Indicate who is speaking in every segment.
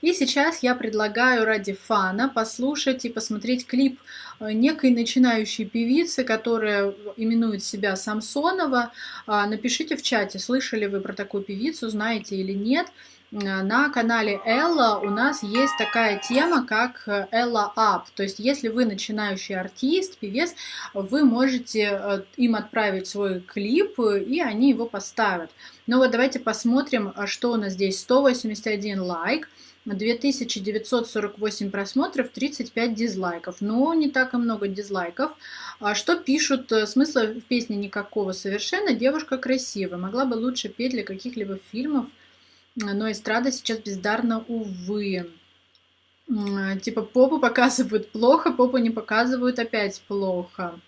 Speaker 1: И сейчас я предлагаю ради фана послушать и посмотреть клип э, некой начинающей певицы, которая именует себя Самсонова. А, напишите в чате, слышали вы про такую певицу, знаете или нет. Э, на канале Элла у нас есть такая тема, как Элла Up. То есть, если вы начинающий артист, певец, вы можете э, им отправить свой клип, и они его поставят. Ну вот давайте посмотрим, что у нас здесь. 181 лайк. 2948 просмотров, 35 дизлайков. Но не так и много дизлайков. А что пишут? Э, смысла в песне никакого совершенно. Девушка красивая. Могла бы лучше петь для каких-либо фильмов но эстрада сейчас бездарна, увы. Типа попу показывают плохо, попу не показывают опять плохо.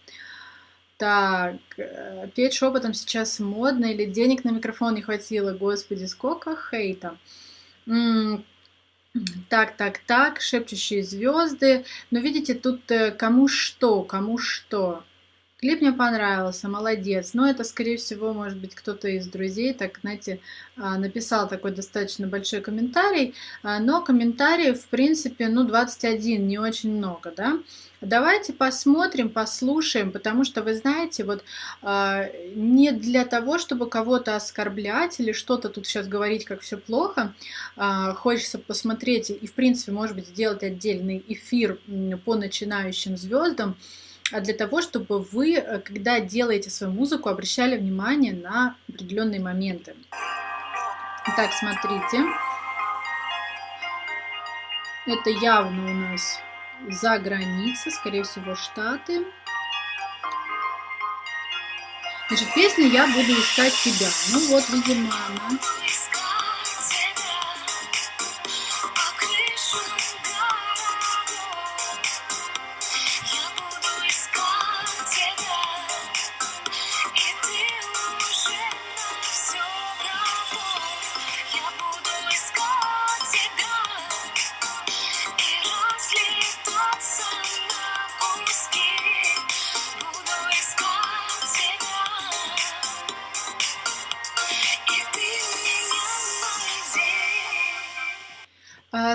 Speaker 1: Так, э, петь шепотом сейчас модно или денег на микрофон не хватило? Господи, сколько хейта. Так, так, так, шепчущие звезды. Но видите, тут э, кому что, кому что. Клип мне понравился, молодец. Но это, скорее всего, может быть, кто-то из друзей, так, знаете, а, написал такой достаточно большой комментарий. А, но комментариев, в принципе, ну, 21, не очень много, да. Давайте посмотрим, послушаем, потому что, вы знаете, вот э, не для того, чтобы кого-то оскорблять или что-то тут сейчас говорить, как все плохо, хочется посмотреть и, в принципе, может быть, сделать отдельный эфир по начинающим звездам, а для того, чтобы вы, э, когда делаете свою музыку, обращали внимание на определенные моменты. Итак, смотрите. Это явно у нас за граница, скорее всего, Штаты. Значит, песня «Я буду искать тебя». Ну вот, видимо, она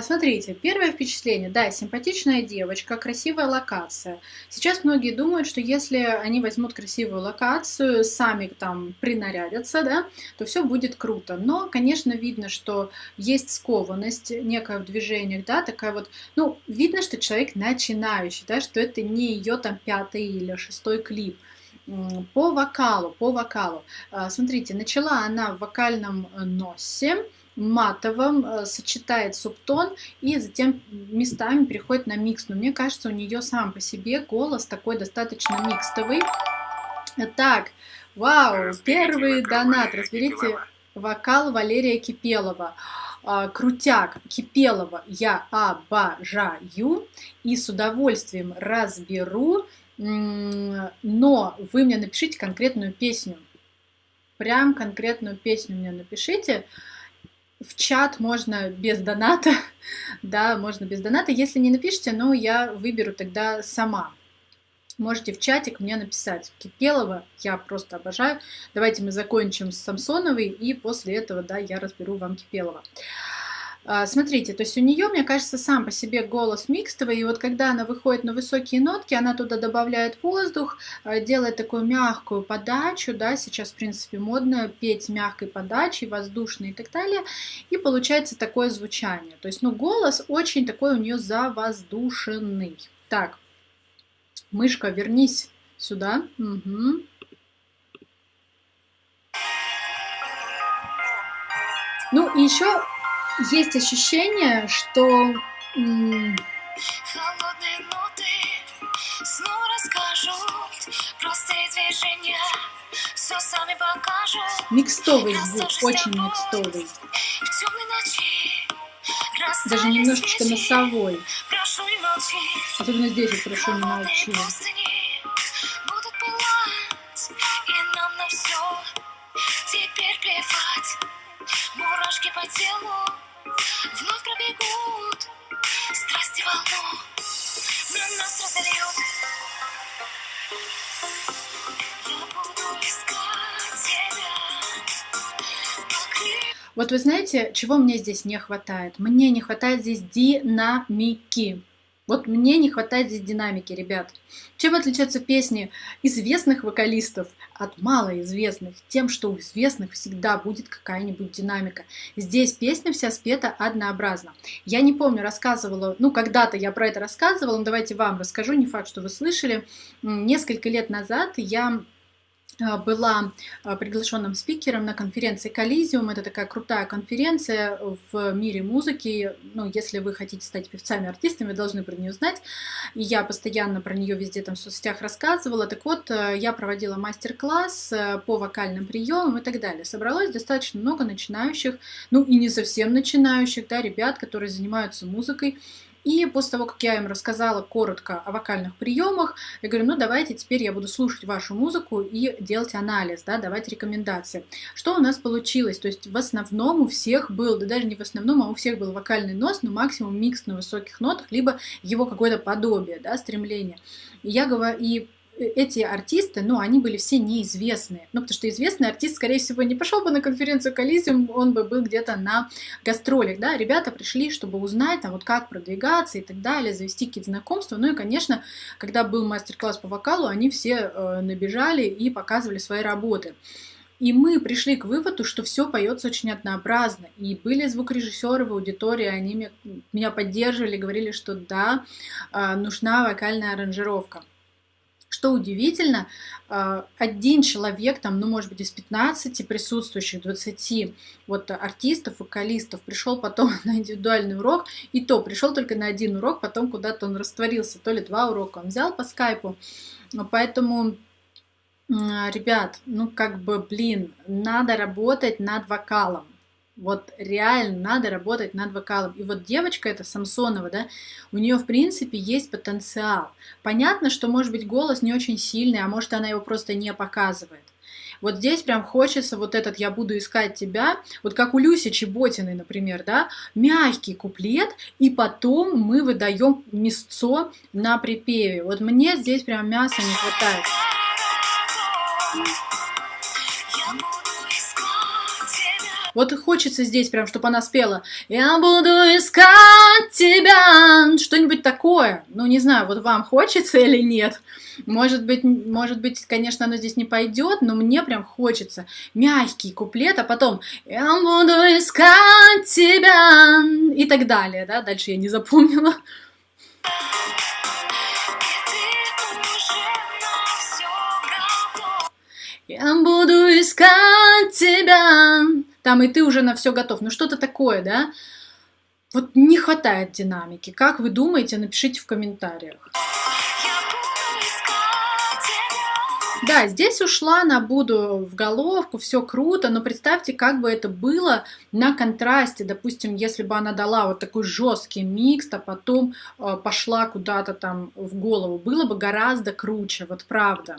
Speaker 1: смотрите, первое впечатление, да, симпатичная девочка, красивая локация. Сейчас многие думают, что если они возьмут красивую локацию, сами там принарядятся, да, то все будет круто. Но, конечно, видно, что есть скованность некая в движениях, да, такая вот, ну, видно, что человек начинающий, да, что это не ее там пятый или шестой клип по вокалу, по вокалу. А, смотрите, начала она в вокальном носе, матовом, э, сочетает субтон и затем местами переходит на микс. Но мне кажется, у нее сам по себе голос такой достаточно микстовый. Так, вау, первый донат. Разберите вокал Валерия Кипелова. А, крутяк Кипелова я обожаю и с удовольствием разберу, но вы мне напишите конкретную песню. Прям конкретную песню мне напишите в чат можно без доната, да, можно без доната. Если не напишите, ну, я выберу тогда сама. Можете в чатик мне написать. Кипелова я просто обожаю. Давайте мы закончим с Самсоновой, и после этого, да, я разберу вам Кипелова. А, смотрите, то есть у нее, мне кажется, сам по себе голос микстовый, и вот когда она выходит на высокие нотки, она туда добавляет воздух, а, делает такую мягкую подачу, да, сейчас, в принципе, модно петь мягкой подачей, воздушной и так далее, и получается такое звучание. То есть, ну, голос очень такой у нее завоздушенный. Так, мышка, вернись сюда. Угу. Ну и еще есть ощущение, что... Микстовый звук, очень микстовый. Даже немножечко носовой. Особенно здесь вот прошу не молчи. Мурашки по телу Пробегут страсти волну, на нас разольют. Вот вы знаете, чего мне здесь не хватает? Мне не хватает здесь динамики. Вот мне не хватает здесь динамики, ребят. Чем отличаются песни известных вокалистов от малоизвестных? Тем, что у известных всегда будет какая-нибудь динамика. Здесь песня вся спета однообразно. Я не помню, рассказывала, ну, когда-то я про это рассказывала, но давайте вам расскажу, не факт, что вы слышали. Несколько лет назад я была а, приглашенным спикером на конференции Коллизиум. Это такая крутая конференция в мире музыки. Ну, если вы хотите стать певцами, артистами, вы должны про нее знать. И я постоянно про нее везде там в соцсетях рассказывала. Так вот, э, я проводила мастер-класс э, по вокальным приемам и так далее. Собралось достаточно много начинающих, ну и не совсем начинающих, да, ребят, которые занимаются музыкой. И после того, как я им рассказала коротко о вокальных приемах, я говорю, ну давайте теперь я буду слушать вашу музыку и делать анализ, да, давать рекомендации. Что у нас получилось? То есть в основном у всех был, да даже не в основном, а у всех был вокальный нос, но максимум микс на высоких нотах, либо его какое-то подобие, да, стремление. И я говорю, и эти артисты, ну, они были все неизвестные. Ну, потому что известный артист, скорее всего, не пошел бы на конференцию Коллизиум, он бы был где-то на гастролях, да. Ребята пришли, чтобы узнать, там, вот как продвигаться и так далее, завести какие-то знакомства. Ну и, конечно, когда был мастер-класс по вокалу, они все э, набежали и показывали свои работы. И мы пришли к выводу, что все поется очень однообразно. И были звукорежиссеры в аудитории, они меня поддерживали, говорили, что да, э, нужна вокальная аранжировка. Что удивительно, а, один человек, там, ну, может быть, из 15 присутствующих, 20 вот артистов, вокалистов, пришел потом на индивидуальный урок, и то пришел только на один урок, потом куда-то он растворился, то ли два урока он взял по скайпу. Поэтому ребят, ну как бы, блин, надо работать над вокалом. Вот реально надо работать над вокалом. И вот девочка эта Самсонова, да, у нее в принципе есть потенциал. Понятно, что может быть голос не очень сильный, а может она его просто не показывает. Вот здесь прям хочется вот этот «я буду искать тебя», вот как у Люси Чеботиной, например, да, мягкий куплет, и потом мы выдаем мясцо на припеве. Вот мне здесь прям мяса не хватает. Вот и хочется здесь прям, чтобы она спела «Я буду искать тебя», что-нибудь такое. Ну, не знаю, вот вам хочется или нет. Может быть, может быть, конечно, оно здесь не пойдет, но мне прям хочется мягкий куплет, а потом «Я буду искать тебя» и так далее, да, дальше я не запомнила. Я буду искать тебя там и ты уже на все готов. Ну что-то такое, да? Вот не хватает динамики. Как вы думаете, напишите в комментариях. Да, здесь ушла на буду в головку, все круто, но представьте, как бы это было на контрасте. Допустим, если бы она дала вот такой жесткий микс, а потом э, пошла куда-то там в голову, было бы гораздо круче, вот правда.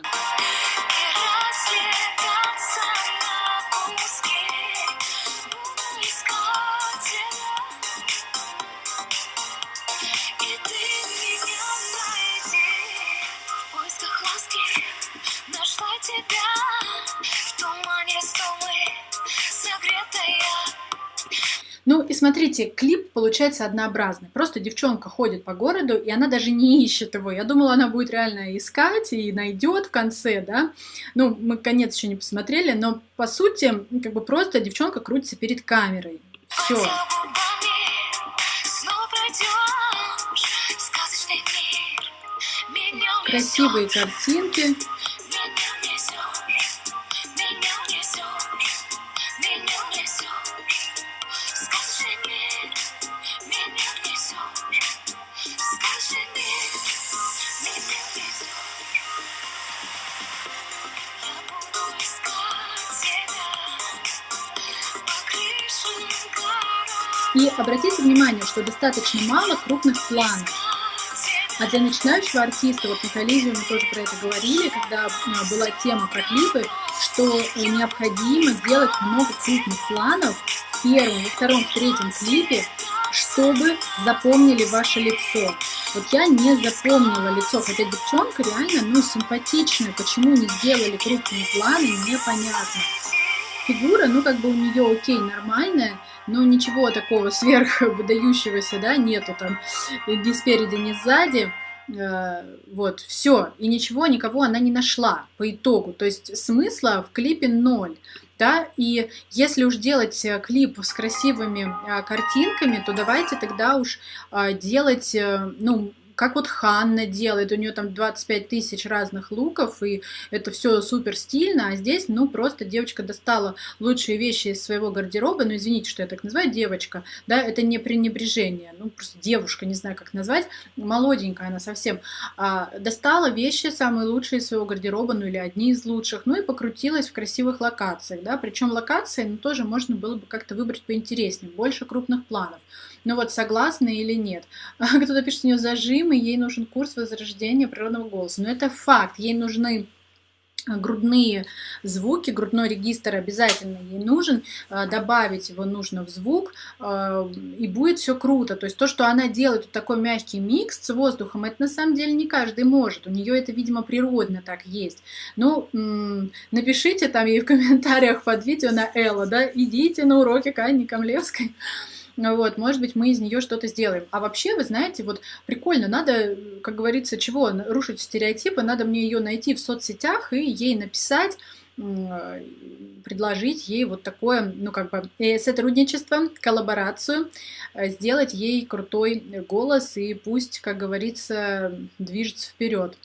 Speaker 1: Ну и смотрите, клип получается однообразный. Просто девчонка ходит по городу, и она даже не ищет его. Я думала, она будет реально искать и найдет в конце, да. Ну, мы конец еще не посмотрели, но по сути, как бы просто девчонка крутится перед камерой. Все. Красивые картинки. И обратите внимание, что достаточно мало крупных планов. А для начинающего артиста, вот на коллизии мы тоже про это говорили, когда а, была тема про клипы, что необходимо делать много крупных планов в первом, во втором, в третьем клипе, чтобы запомнили ваше лицо. Вот я не запомнила лицо, хотя девчонка реально, ну, симпатичная. Почему не сделали крупные планы, непонятно. фигура, ну, как бы у нее окей, нормальная, но ничего такого сверх выдающегося, да, нету там ни спереди, ни сзади. Э, вот, все, и ничего, никого она не нашла по итогу. То есть смысла в клипе ноль. Да, и если уж делать э, клип с красивыми а, картинками, то давайте тогда уж делать, э, ну, как вот Ханна делает, у нее там 25 тысяч разных луков, и это все супер стильно, а здесь, ну, просто девочка достала лучшие вещи из своего гардероба, ну, извините, что я так называю, девочка, да, это не пренебрежение, ну, просто девушка, не знаю, как назвать, молоденькая она совсем, а, достала вещи самые лучшие из своего гардероба, ну, или одни из лучших, ну, и покрутилась в красивых локациях, да, причем локации, ну, тоже можно было бы как-то выбрать поинтереснее, больше крупных планов, ну, вот, согласны или нет. Кто-то пишет, у нее зажим, и ей нужен курс возрождения природного голоса. Но это факт, ей нужны грудные звуки, грудной регистр обязательно ей нужен, а, добавить его нужно в звук, а, и будет все круто. То есть то, что она делает такой мягкий микс с воздухом, это на самом деле не каждый может. У нее это, видимо, природно так есть. Ну, напишите там ей в комментариях под видео на Элла, да, идите на уроки к Анне Камлевской. Ну вот, может быть, мы из нее что-то сделаем. А вообще, вы знаете, вот прикольно, надо, как говорится, чего, рушить стереотипы, надо мне ее найти в соцсетях и ей написать, предложить ей вот такое, ну, как бы, э, сотрудничество, коллаборацию, э, сделать ей крутой голос и пусть, как говорится, движется вперед.